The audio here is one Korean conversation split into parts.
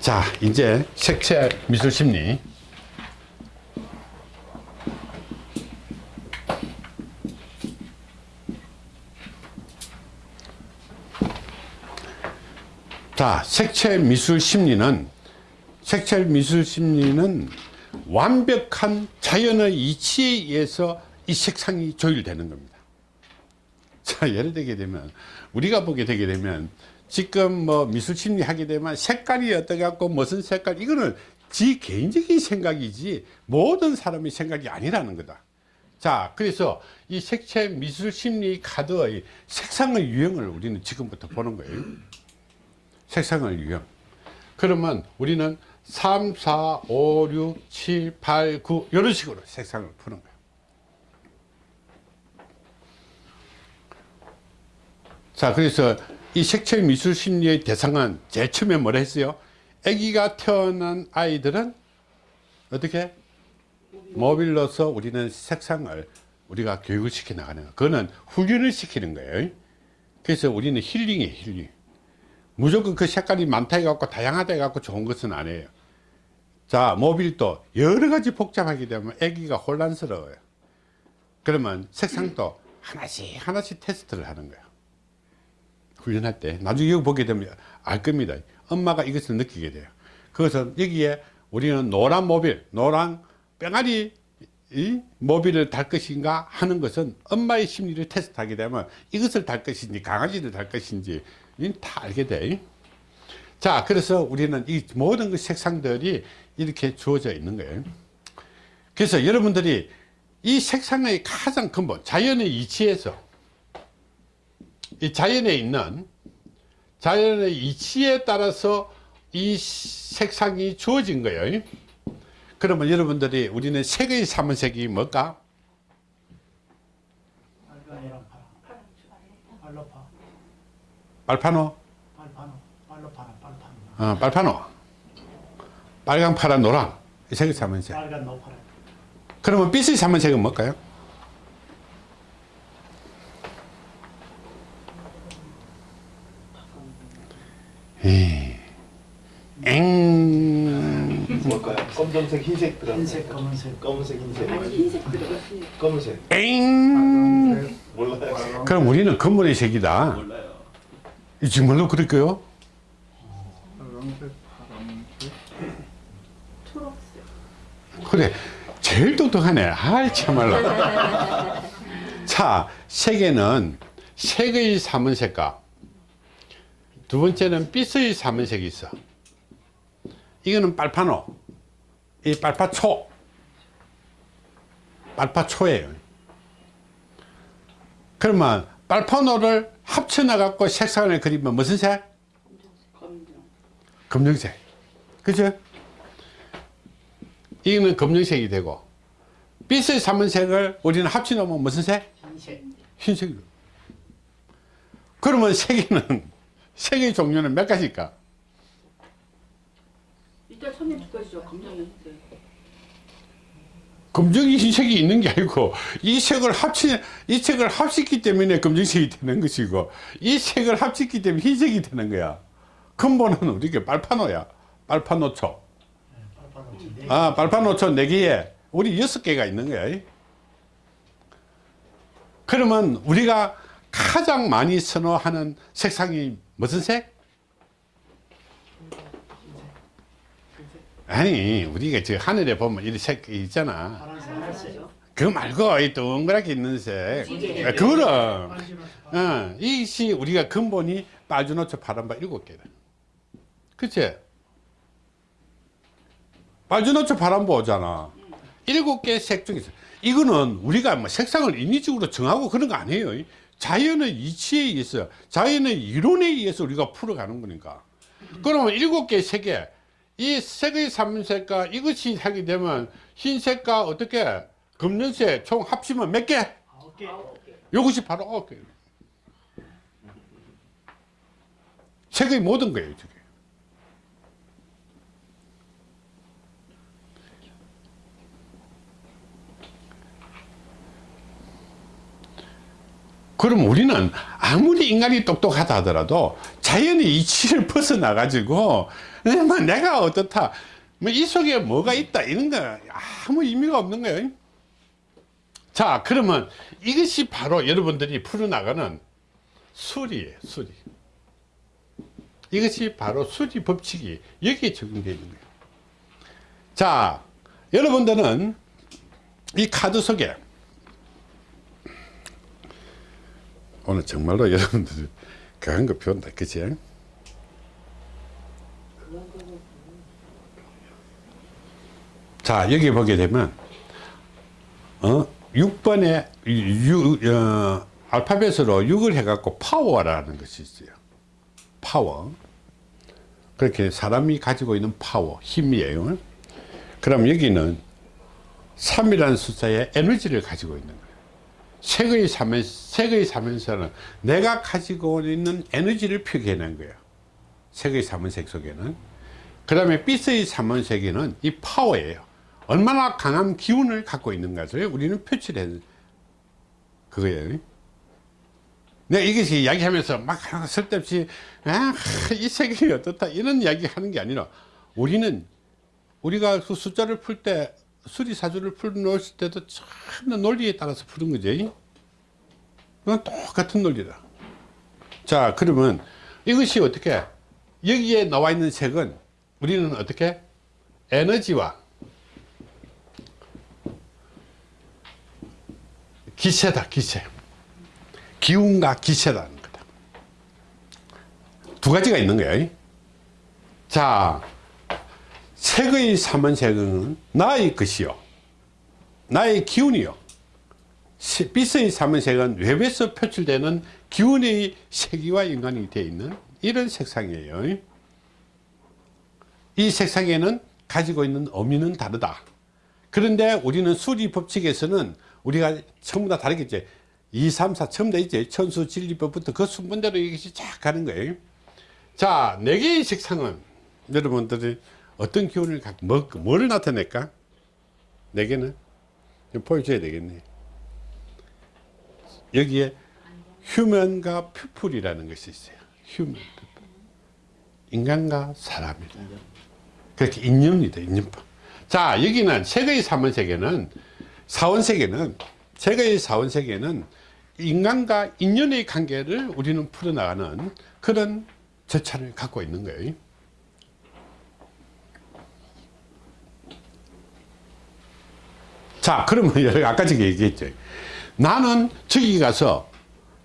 자 이제 색채 미술 심리. 자 색채 미술 심리는 색채 미술 심리는 완벽한 자연의 이치에 의해서 이 색상이 조율되는 겁니다. 자 예를 들게 되면 우리가 보게 되게 되면 지금 뭐 미술 심리 하게 되면 색깔이 어떻게 갖고 무슨 색깔 이거는 지 개인적인 생각이지 모든 사람의 생각이 아니라는 거다. 자 그래서 이 색채 미술 심리 카드의 색상의 유형을 우리는 지금부터 보는 거예요. 색상의 유형. 그러면 우리는 3, 4, 5, 6, 7, 8, 9 이런 식으로 색상을 푸는 거예요. 자 그래서 이 색채 미술 심리의 대상은 제일 처음에 뭐라 했어요? 아기가 태어난 아이들은 어떻게? 모빌로서 우리는 색상을 우리가 교육을 시켜 나가는 거. 그거는 훈련을 시키는 거예요. 그래서 우리는 힐링이에요 힐링. 무조건 그 색깔이 많다 해갖고 다양하다 해갖고 좋은 것은 아니에요. 자 모빌도 여러 가지 복잡하게 되면 아기가 혼란스러워요. 그러면 색상도 하나씩 하나씩 테스트를 하는 거예요 훈련할 때 나중에 여기 보게 되면 알 겁니다 엄마가 이것을 느끼게 돼요 그것은 여기에 우리는 노란 모빌 노란 뺑아리 이 모빌을 달 것인가 하는 것은 엄마의 심리를 테스트하게 되면 이것을 달 것인지 강아지를 달 것인지 다 알게 돼. 자, 그래서 우리는 이 모든 그 색상들이 이렇게 주어져 있는 거예요. 그래서 여러분들이 이 색상의 가장 근본, 자연의 이치에서 이 자연에 있는 자연의 이치에 따라서 이 색상이 주어진 거예요. 그러면 여러분들이 우리는 색의 삼은 색이 뭘까? 빨파노? 어, 빨파노. 빨강, 파란, 노랑. 이 색의 삼은색. 빨간 노파란. 그러면 빛의 삼은 색은 뭘까요? 에이, 엥. 뭘까요? 검정색, 흰색 들어. 흰색, 검은색. 검은색, 흰색. 아니 흰색 들어갔어요. 검은색. 엥. 몰라요. 그럼 우리는 근본의 색이다. 몰라요. 이 정말로 그럴까요? 초록색. 그래. 제일 똑똑하네. 아이, 참말로. 자, 색에는 색의 삼은 색과 두 번째는 빛의 삼은 색이 있어. 이거는 빨파노. 이 빨파초. 빨파초예요. 그러면 빨파노를 합쳐놔 갖고 색상을 그리면 무슨 색? 검정. 검정색. 그죠? 이거는 검정색이 되고 빛의 삼은 색을 우리는 합쳐놓으면 무슨 색? 흰색. 흰색이요. 그러면 색에는 색의 종류는 몇 가지일까? 일단 처음에 두 가지죠. 검정이 흰색. 검정이 흰색이 있는 게 아니고 이 색을 합치 이 색을 합쳤기 때문에 검정색이 되는 것이고 이 색을 합쳤기 때문에 흰색이 되는 거야. 근본은 우리가 빨파노야. 빨파노초. 빨파노 네. 아, 빨파노초 네 개에 우리 여섯 개가 있는 거야. 그러면 우리가 가장 많이 선호하는 색상이 무슨 색? 아니, 우리가 저 하늘에 보면 이런 색 있잖아. 그거 말고 이 동그랗게 있는 색. 아, 그거는 어, 이것이 우리가 근본이 빨주노초 파란바 일곱 개다. 그치? 빨주노초 파란바 오잖아. 일곱 개 색 중에서 이거는 우리가 뭐 색상을 인위적으로 정하고 그런 거 아니에요. 자연의 이치에 의해서 자연의 이론에 의해서 우리가 풀어가는 거니까. 그러면 일곱 개 색에 이 색의 삼색과 이것이 하게 되면 흰색과 어떻게 검정색 총 합치면 몇 개? 아홉 개. 이것이 바로 아홉 개. 색의 모든 거예요, 저게. 그럼 우리는 아무리 인간이 똑똑하다 하더라도 자연의 이치를 벗어나 가지고 내가 어떻다? 뭐 이 속에 뭐가 있다? 이런 거 아무 의미가 없는 거예요. 자 그러면 이것이 바로 여러분들이 풀어나가는 수리예요 수리. 이것이 바로 수리 법칙이 여기에 적용되어 있는 거예요. 자 여러분들은 이 카드 속에 오늘 정말로 여러분들이 강한 거 배운다 그치? 자 여기 보게 되면 어 6번에 유, 어, 알파벳으로 6을 해갖고 파워라는 것이 있어요. 파워. 그렇게 사람이 가지고 있는 파워 힘이에요. 그럼 여기는 3이라는 숫자의 에너지를 가지고 있는 거예요. 색의 삼은, 색의 삼은색은 내가 가지고 있는 에너지를 표기해낸 거예요. 색의 삼은색 속에는. 그 다음에 빛의 삼은색에는 이 파워예요 얼마나 강한 기운을 갖고 있는 것을 우리는 표출해 그거예요. 내가 이것이 이야기하면서 막 쓸데없이 아, 이 색이 어떻다 이런 이야기 하는 게 아니라 우리는 우리가 그 숫자를 풀 때 수리사주를 풀어놓을 때도 전부 논리에 따라서 푸는 거지. 그건 똑같은 논리다. 자 그러면 이것이 어떻게 여기에 나와 있는 색은 우리는 어떻게? 에너지와 기세다 기세 기운과 기세라는 거다. 두 가지가 있는 거야. 자 색의 삼원색은 나의 것이요. 나의 기운이요. 시- 빛의 삼원색은 외부에서 표출되는 기운의 세기와 연관이 되어 있는 이런 색상이에요. 이 색상에는 가지고 있는 의미는 다르다. 그런데 우리는 수리 법칙에서는 우리가 전부 다 다르겠지 2, 3, 4 전부 다 있지 천수 진리법부터 그 순번대로 이것이 쫙 가는 거예요 자, 네 개의 색상은 여러분들이 어떤 기운을 갖고 뭐, 뭘 나타낼까? 네 개는 좀 보여줘야 되겠네. 여기에 휴면과 퓨풀이라는 것이 있어요. 휴면, 퓨풀. 인간과 사람이다. 그렇게 인연이다, 인연법. 자, 여기는 세계의 사원세계는 사원세계는 세계의 사원세계는 인간과 인연의 관계를 우리는 풀어나가는 그런 절차를 갖고 있는 거예요. 자, 그러면 아까 저기 얘기했죠. 나는 저기 가서,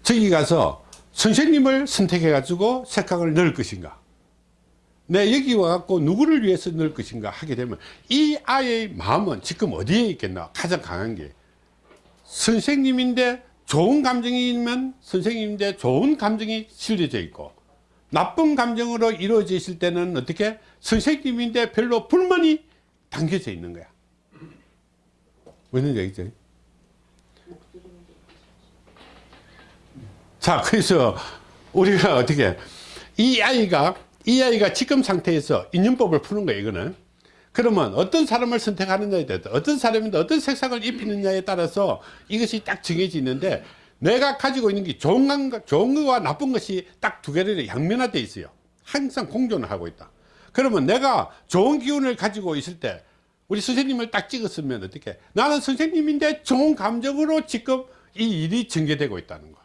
저기 가서 선생님을 선택해 가지고 색깔을 넣을 것인가? 내 여기 와갖고 누구를 위해서 넣을 것인가 하게 되면 이 아이의 마음은 지금 어디에 있겠나? 가장 강한 게. 선생님인데 좋은 감정이면 선생님인데 좋은 감정이 실려져 있고 나쁜 감정으로 이루어져 있을 때는 어떻게 선생님인데 별로 불만이 담겨져 있는 거야. 왜는 얘기죠? 자, 그래서 우리가 어떻게 이 아이가 이 아이가 지금 상태에서 인연법을 푸는 거예요, 이거는. 그러면 어떤 사람을 선택하느냐에 따라 어떤 사람인데 어떤 색상을 입히느냐에 따라서 이것이 딱 정해져 있는데 내가 가지고 있는 게 좋은, 것, 좋은 것과 나쁜 것이 딱 두 개를 양면화되어 있어요. 항상 공존을 하고 있다. 그러면 내가 좋은 기운을 가지고 있을 때 우리 선생님을 딱 찍었으면 어떻게 나는 선생님인데 좋은 감정으로 지금 이 일이 전개되고 있다는 거야.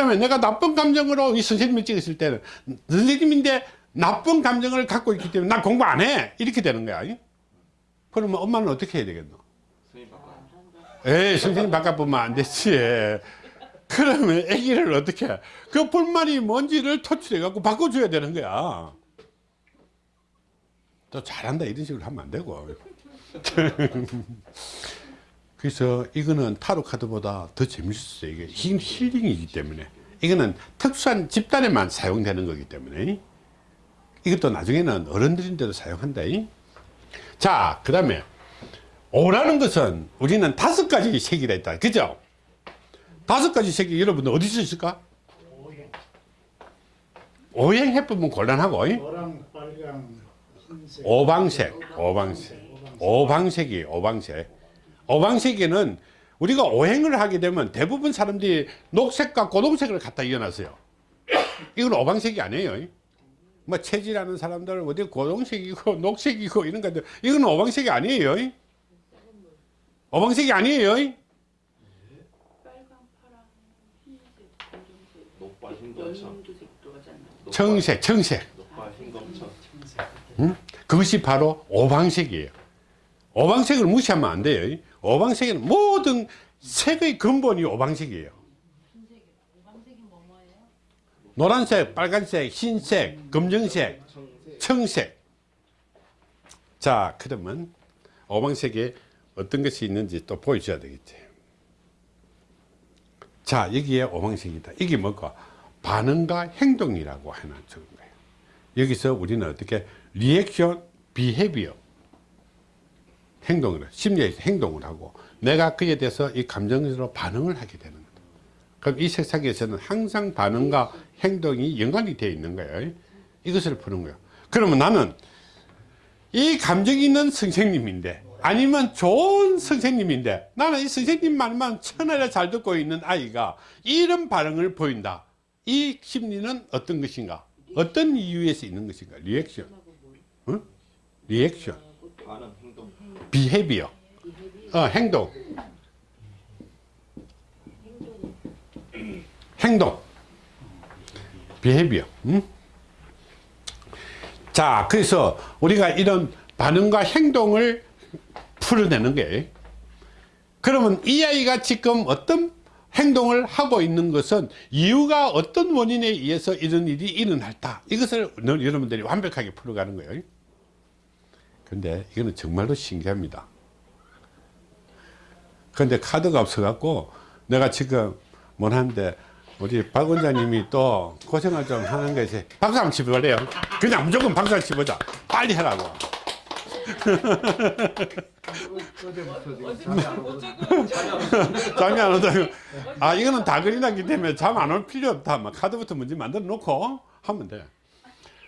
그러면 내가 나쁜 감정으로 이 선생님을 찍었을 때는 선생님인데 나쁜 감정을 갖고 있기 때문에 난 공부 안 해. 이렇게 되는 거야. 그러면 엄마는 어떻게 해야 되겠노? 에이, 선생님 바꿔보면 안 되지. 그러면 아기를 어떻게 해? 그 불만이 뭔지를 토출해갖고 바꿔줘야 되는 거야. 또 잘한다 이런 식으로 하면 안 되고. 그래서 이거는 타로 카드보다 더 재밌었어요. 이게 힐- 힐링이기 때문에. 이거는 특수한 집단에만 사용되는 거기 때문에. 이것도 나중에는 어른들인데도 사용한다. 자, 그 다음에 오라는 것은 우리는 다섯 가지 색이라 했다. 그죠? 다섯 가지 색이 여러분들 어디서 있을까? 오행 해보면 곤란하고. 오방색, 오방색, 오방색이 오방색. 오방색에는 우리가 오행을 하게 되면 대부분 사람들이 녹색과 고동색을 갖다 이어놨어요. 이건 오방색이 아니에요. 뭐 체질하는 사람들 어디 고동색이고 녹색이고 이런 것들 이건 오방색이 아니에요. 오방색이 아니에요. 청색, 청색. 흰검청. 그것이 바로 오방색이에요. 오방색을 무시하면 안 돼요. 오방색에는 모든 색의 근본이 오방색이에요. 노란색, 빨간색, 흰색, 검정색, 청색. 자, 그러면 오방색에 어떤 것이 있는지 또 보여줘야 되겠지. 자, 여기에 오방색이다. 이게 뭐가? 반응과 행동이라고 해놨는 거예요. 여기서 우리는 어떻게 reaction, behavior 행동을 심리에서 행동을 하고 내가 그에 대해서 이 감정으로 반응을 하게 되는 거다. 그럼 이 세상에서는 항상 반응과 행동이 연관이 되어 있는 거예요. 이것을 푸는 거예요. 그러면 나는 이 감정이 있는 선생님인데 아니면 좋은 선생님인데 나는 이 선생님 말만 천하를 잘 듣고 있는 아이가 이런 반응을 보인다. 이 심리는 어떤 것인가? 어떤 이유에서 있는 것인가? 리액션. 응? 리액션. 반응, 행동. Behavior. 어, 행동. 행동. Behavior. 응? 자, 그래서 우리가 이런 반응과 행동을 풀어내는 거예요. 그러면 이 아이가 지금 어떤 행동을 하고 있는 것은 이유가 어떤 원인에 의해서 이런 일이 일어났다. 이것을 여러분들이 완벽하게 풀어가는 거예요. 근데 이거는 정말로 신기합니다. 근데 카드가 없어갖고 내가 지금 뭘 하는데 우리 박 원장님이 또 고생을 좀 하는 것이 박수 한번 치볼래요? 그냥 무조건 박수 한번 치보자. 빨리 하라고. 잠이 안 온다고. 아, 이거는 다 그리나기 때문에 잠 안 올 필요 없다. 막 카드부터 먼저 만들어 놓고 하면 돼.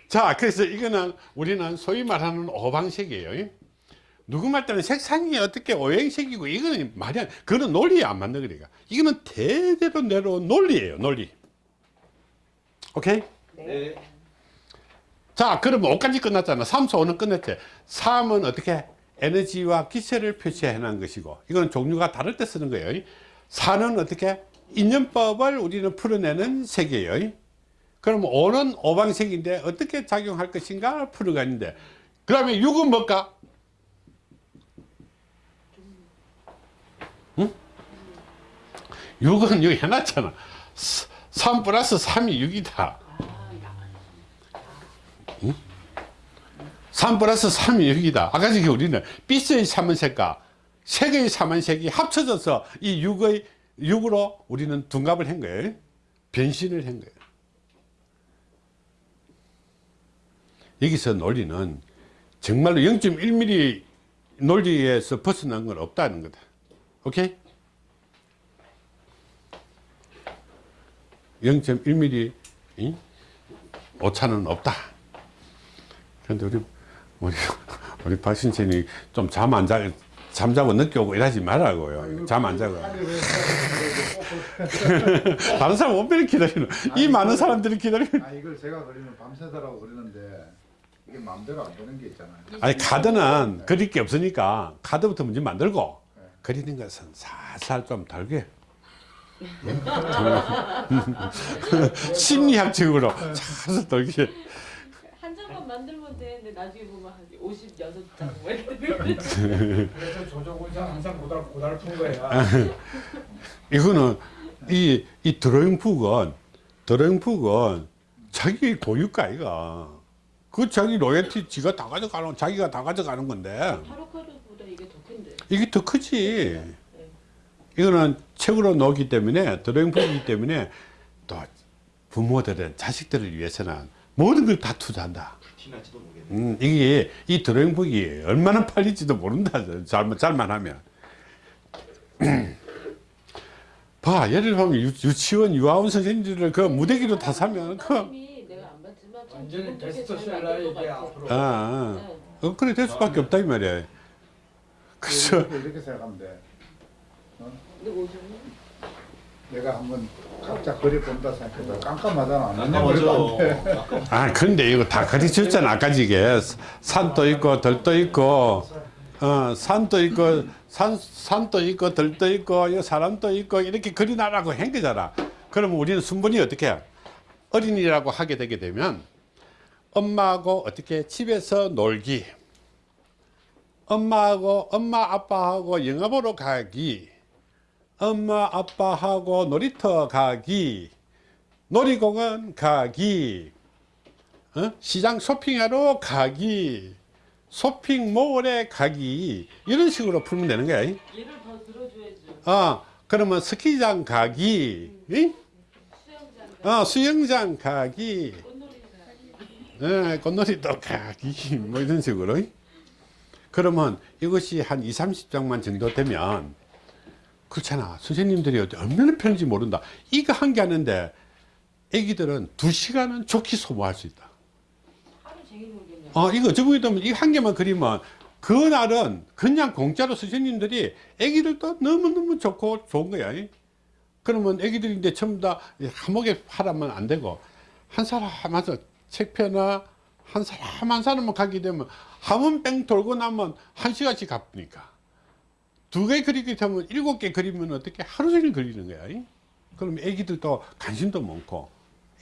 자, 그래서 이거는 우리는 소위 말하는 오방색이에요. 누구 말 때는 색상이 어떻게 오행색이고 이거는 말이 안, 그거는 논리에 안 맞는 거니까. 이거는 대대로 내려온 논리예요, 논리. 오케이? 네. 자, 그러면 5까지 끝났잖아. 3, 4, 5는 끝냈지. 3은 어떻게? 에너지와 기세를 표시해 놓은 것이고, 이건 종류가 다를 때 쓰는 거예요. 4는 어떻게? 인연법을 우리는 풀어내는 색이에요. 그럼 5는 오방색인데 어떻게 작용할 것인가 풀어가는데, 그 다음에 6은 뭘까? 응? 6은 여기 해놨잖아. 3 플러스 3이 6이다. 3 플러스 3이 6이다. 아까 전에 우리는 삐스의 3은 색과 색의 3은 색이 합쳐져서 이 6의 6으로 우리는 둔갑을 한 거예요. 변신을 한 거예요. 여기서 논리는 정말로 0.1mm 논리에서 벗어난 건 없다는 거다. 오케이? 0.1mm 이? 오차는 없다. 그런데 우리 우리 우리 박 신천이 좀 잠 안 자, 잠자고 늦게 오고 이러지 말라고요. 잠 안 자고. 다른 사람 원별히 기다리는. 이 많은 사람들이 기다리는. 아 이걸 제가 그리면 밤새더라고 그러는데 이게 마음대로 안 되는 게 있잖아요. 아니 카드는 그릴 게 없으니까 카드부터 먼저 만들고 그리는 것은 살살 좀 덜게. 심리학적으로 살살 덜게. 한 장만 만들면 되는데 나중에 보면 한 56장 뭐 이렇게 그래서 조조곤장 항상 고달 고달픈 거야. 이거는 이, 이 드로잉 북은 드로잉 북은 자기 고유가 아이가 그 자기 로열티 지가 다 가져가는 자기가 다 가져가는 건데. 타로 카드보다 이게 더 큰데. 이게 더 크지. 이거는 책으로 놓기 때문에 드로잉북이기 때문에 또 부모들은 자식들을 위해서는 모든 걸 다 투자한다. 티날지도 모르겠네. 음, 이게 이 드로잉북이 얼마나 팔릴지도 모른다. 잘만 잘만 하면. 봐 예를 들면 유, 유치원 유아원 선생님들을 그 무대기로 다 사면 그 완전히 기분 좋게 잘 베스트셀러 만들 것 이게 같아. 앞으로. 아, 아. 네. 어, 그래 될 수밖에 없다 이 말이야 그래서 이렇게, 이렇게 생각하면 돼. 오셨니? 내가 한번 각자 그려 본다 생각해도 깜깜하잖아. 난감하죠. 아 근데 이거 다 가르쳤잖아 아까 이게 산도 있고 들도 있고 어 산도 있고 산 산도 있고 들도 있고 이 사람도 있고 이렇게 그리나라고 한 거잖아 그러면 우리는 순번이 어떻게 해? 어린이라고 하게 되게 되면 엄마하고 어떻게 집에서 놀기 엄마하고 엄마 아빠하고 영화 보러 가기 엄마 아빠하고 놀이터 가기 놀이공원 가기 어? 시장 쇼핑하러 가기 쇼핑몰에 가기 이런 식으로 풀면 되는 거야 이? 얘를 더 들어줘야죠. 어, 그러면 스키장 가기 이? 수영장 어, 수영장 가기 꽃놀이 가기. 예, 꽃놀이도 가기 뭐 이런 식으로 그러면 이것이 한 2, 30장만 정도 되면 그렇잖아 선생님들이 얼마나 편한지 모른다 이거 한 개 하는데 애기들은 두 시간은 좋게 소모할 수 있다. 어, 이거 저번에 되면 이거 한 개만 그리면 그날은 그냥 공짜로 선생님들이 애기들도 너무너무 좋고 좋은 거야. 이. 그러면 애기들인데 전부 다 한목에 하라면 안 되고 한 사람 한서 책 펴나 한 사람 한 사람만 가게 되면 한번 뺑 돌고 나면 한 시간씩 갚으니까. 두 개 그리게 되면 일곱 개 그리면 어떻게 하루 종일 그리는 거야. 이. 그럼 애기들도 관심도 많고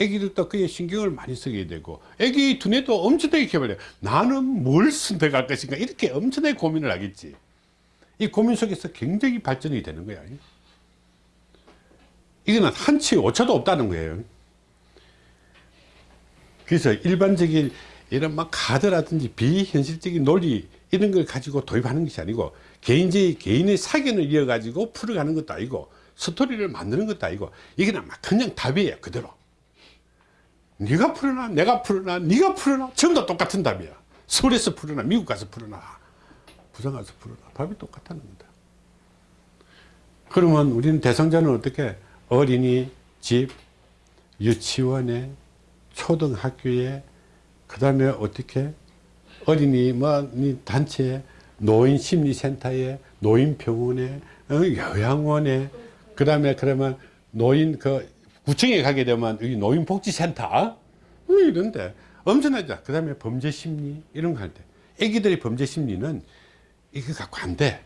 애기들도 그에 신경을 많이 쓰게 되고 애기 두뇌도 엄청나게 개발해. 나는 뭘 선택할 것인가? 이렇게 엄청나게 고민을 하겠지. 이 고민 속에서 굉장히 발전이 되는 거야 이거는 한치 오차도 없다는 거예요 그래서 일반적인 이런 막 카드라든지 비현실적인 논리 이런 걸 가지고 도입하는 것이 아니고 개인의 개인의 사견을 이어 가지고 풀어가는 것도 아니고 스토리를 만드는 것도 아니고 이거는 막 그냥 답이에요 그대로. 네가 풀어놔 내가 풀어놔 네가 풀어놔. 전부 다 똑같은 답이야. 서울에서 풀어놔 미국 가서 풀어놔. 부산 가서 풀어놔. 답이 똑같다는 거다. 그러면 우리는 대상자는 어떻게? 어린이 집 유치원에 초등학교에 그 다음에 어떻게 어린이 뭐 단체에 노인 심리센터에 노인 병원에 어, 요양원에 그 다음에 그러면 노인 그 구청에 가게 되면 이 노인복지센터? 어, 이런데. 엄청나죠. 그 다음에 범죄심리 이런 거 할 때. 애기들의 범죄심리는 이거 갖고 안돼.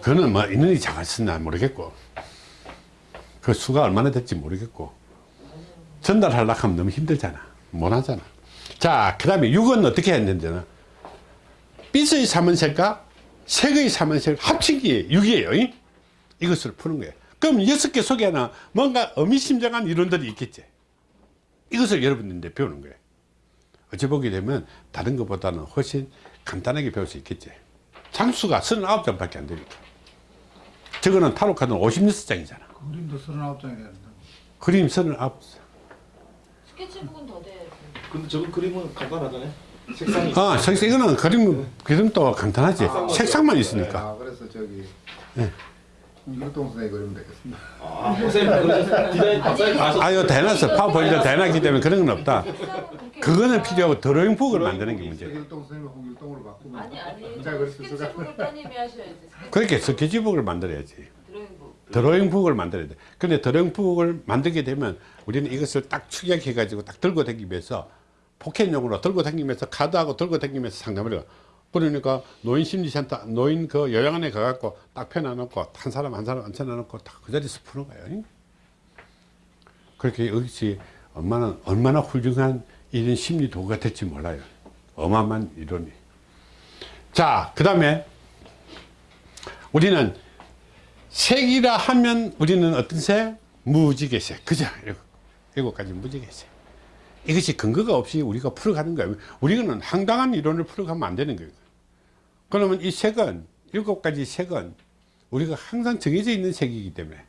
그거는 뭐 인원이 작았으나 모르겠고 그 수가 얼마나 될지 모르겠고. 전달하려고 하면 너무 힘들잖아. 못 하잖아. 자그 다음에 6은 어떻게 했는데는 삐스의 삼은색과 색의 삼은색 합친 게 6이에요. 이것을 푸는 거예요. 그럼 여섯 개 속에는 뭔가 의미심장한 이론들이 있겠지. 이것을 여러분들한테 배우는 거예요. 어찌 보게 되면 다른 것보다는 훨씬 간단하게 배울 수 있겠지. 장수가 39장밖에 안 되니까. 저거는 타로 카드는 56장이잖아 그림도 39장이 되는데. 그림 39장 스케치북은 더 돼야지. 근데 저거 그림은 간단하잖아요. 색상이. 아, 색 이거는 그림, 그림도 간단하지. 색상만 있으니까. 아, 그래서 저기 네. 홍길동 선생이 그리면 되겠습니다. 아, 선생님 아, 이거 대놨어. 파워포인트 대놨기 때문에 그런 건 없다. 그거는 필요하고 드로잉 북을 만드는 게 문제야. 홍길동 선생님을 홍길동으로 바꾸면 아니 아니. 스케치북을 따님이 하셔야지. 그렇게 스케치북을 만들어야지. 드로잉북. 드로잉북을 만들어야 돼. 근데 드로잉북을 만들게 되면 우리는 이것을 딱 축약해 가지고 딱 들고 다니면서 포켓용으로 들고 다니면서 카드하고 들고 다니면서 상담을 해요. 그러니까 노인 심리센터, 노인 그 요양원에 가갖고 딱 펴놔놓고 한 사람 한 사람 앉혀놔놓고 딱 그 자리에서 푸는 거예요. 그렇게 이것이 얼마나, 얼마나 훌륭한 이런 심리 도구가 될지 몰라요. 어마어마한 이론이. 자, 그 다음에 우리는 색이라 하면 우리는 어떤 색? 무지개색. 그죠? 일곱, 가지 무지개색. 이것이 근거가 없이 우리가 풀어가는 거예요. 우리는 황당한 이론을 풀어가면 안 되는 거예요. 그러면 이 색은, 일곱 가지 색은 우리가 항상 정해져 있는 색이기 때문에.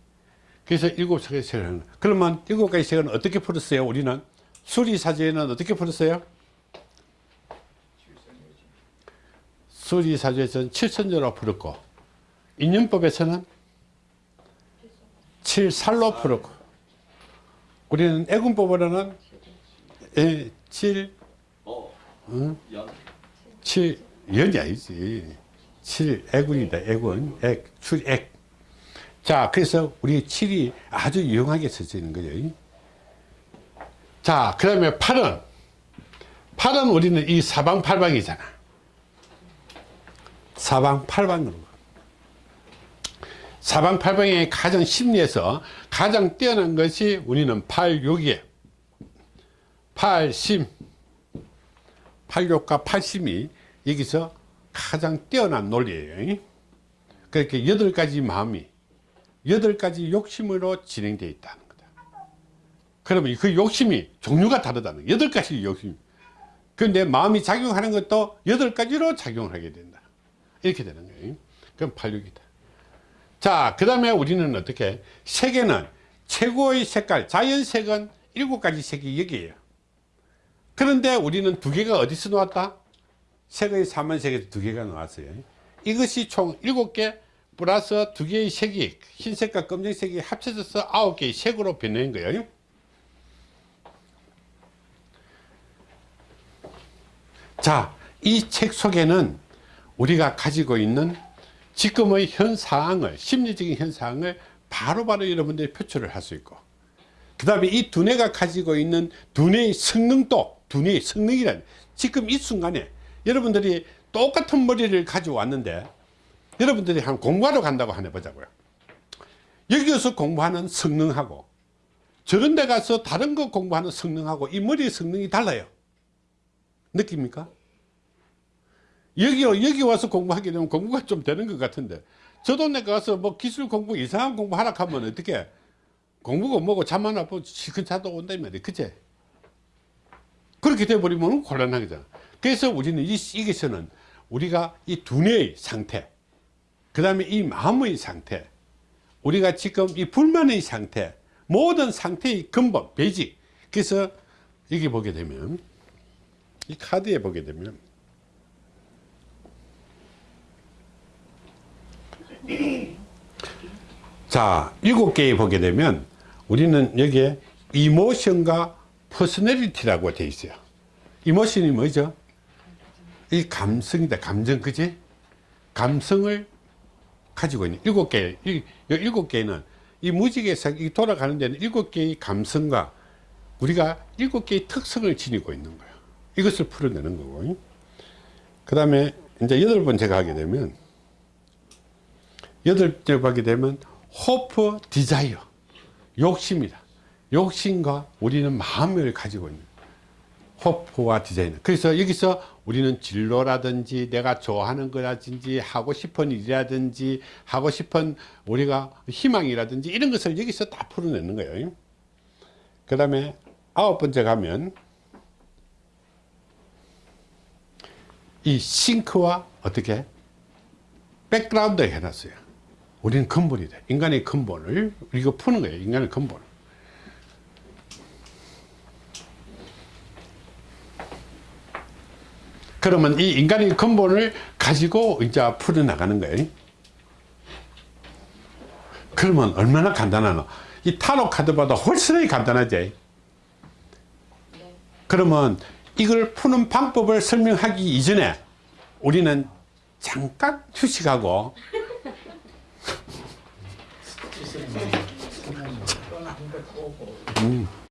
그래서 일곱 하는 거예요. 그러면 일곱 가지 색은 어떻게 풀었어요? 우리는 수리사주에는 어떻게 풀었어요? 수리사주에서는 칠선조로 풀었고, 인연법에서는 칠살로 풀었고. 우리는 애군법으로는 예, 칠, 어, 응? 연. 칠, 연이 아니지. 7 애군이다 애군. 액 출액. 자 그래서 우리 7이 아주 유용하게 써지는 거죠. 자 그다음에 8은. 8은 우리는 이 사방팔방이잖아. 사방팔방으로 사방팔방의 가장 심리에서 가장 뛰어난 것이 우리는 86이에요. 8심. 86과 8심이 여기서 가장 뛰어난 논리예요. 그렇게 여덟 가지 마음이 여덟 가지 욕심으로 진행되어 있다는 거다. 그러면 그 욕심이 종류가 다르다는. 여덟 가지 욕심. 그런데 마음이 작용하는 것도 여덟 가지로 작용을 하게 된다. 이렇게 되는 거예요. 그럼 86이다 자 그 다음에 우리는 어떻게 색에는 최고의 색깔 자연색은 일곱 가지 색이 여기에요 그런데 우리는 두 개가 어디서 나왔다? 색의 사만색에서 두 개가 나왔어요. 이것이 총 일곱 개 플러스 두 개의 색이 흰색과 검정색이 합쳐져서 아홉 개의 색으로 변한 거예요. 자, 이 책 속에는 우리가 가지고 있는 지금의 현 상황을 심리적인 현 상황을 바로바로 여러분들이 표출을 할 수 있고 그 다음에 이 두뇌가 가지고 있는 두뇌의 성능도 두뇌의 성능이란 지금 이 순간에 여러분들이 똑같은 머리를 가지고 왔는데 여러분들이 한 공부하러 간다고 하나 보자고요 여기서 공부하는 성능하고 저런 데 가서 다른 거 공부하는 성능하고 이 머리의 성능이 달라요 느낍니까? 여기, 여기 와서 공부하게 되면 공부가 좀 되는 것 같은데. 내가 가서 뭐 기술 공부 이상한 공부 하라 하면 어떻게 공부가 뭐고 잠만 안 보고 시큰 차도 온다 이 말이야 그치? 그렇게 돼버리면 곤란하잖아. 그래서 우리는 이, 여기서는 우리가 이 두뇌의 상태 그 다음에 이 마음의 상태 우리가 지금 이 불만의 상태 모든 상태의 근본 베이직. 그래서 여기 보게 되면 이 카드에 보게 되면 자 일곱 개에 보게 되면 우리는 여기에 emotion과 personality라고 되어 있어요 emotion이 뭐죠? 이 감성이다 감정 그지? 감성을 가지고 있는 일곱 개, 일곱 개는 이 무지개에서 이 돌아가는 데는 일곱 개의 감성과 우리가 일곱 개의 특성을 지니고 있는 거예요. 이것을 풀어내는 거고. 그 다음에 이제 여덟 번째가 하게 되면 여덟 하게 되면 hope desire 욕심이다. 욕심과 우리는 마음을 가지고 있는 hope와 desire. 그래서 여기서 우리는 진로라든지 내가 좋아하는 거라든지 하고 싶은 일이라든지 하고 싶은 우리가 희망이라든지 이런 것을 여기서 다 풀어내는 거예요. 그 다음에 아홉 번째 가면 이 think와 어떻게 background 해놨어요. 우리는 근본이다. 인간의 근본을 우리가 푸는 거예요. 인간의 근본을. 그러면 이 인간의 근본을 가지고 이제 풀어 나가는 거예요. 그러면 얼마나 간단하노? 이 타로 카드보다 훨씬 간단하지. 그러면 이걸 푸는 방법을 설명하기 이전에 우리는 잠깐 휴식하고 음.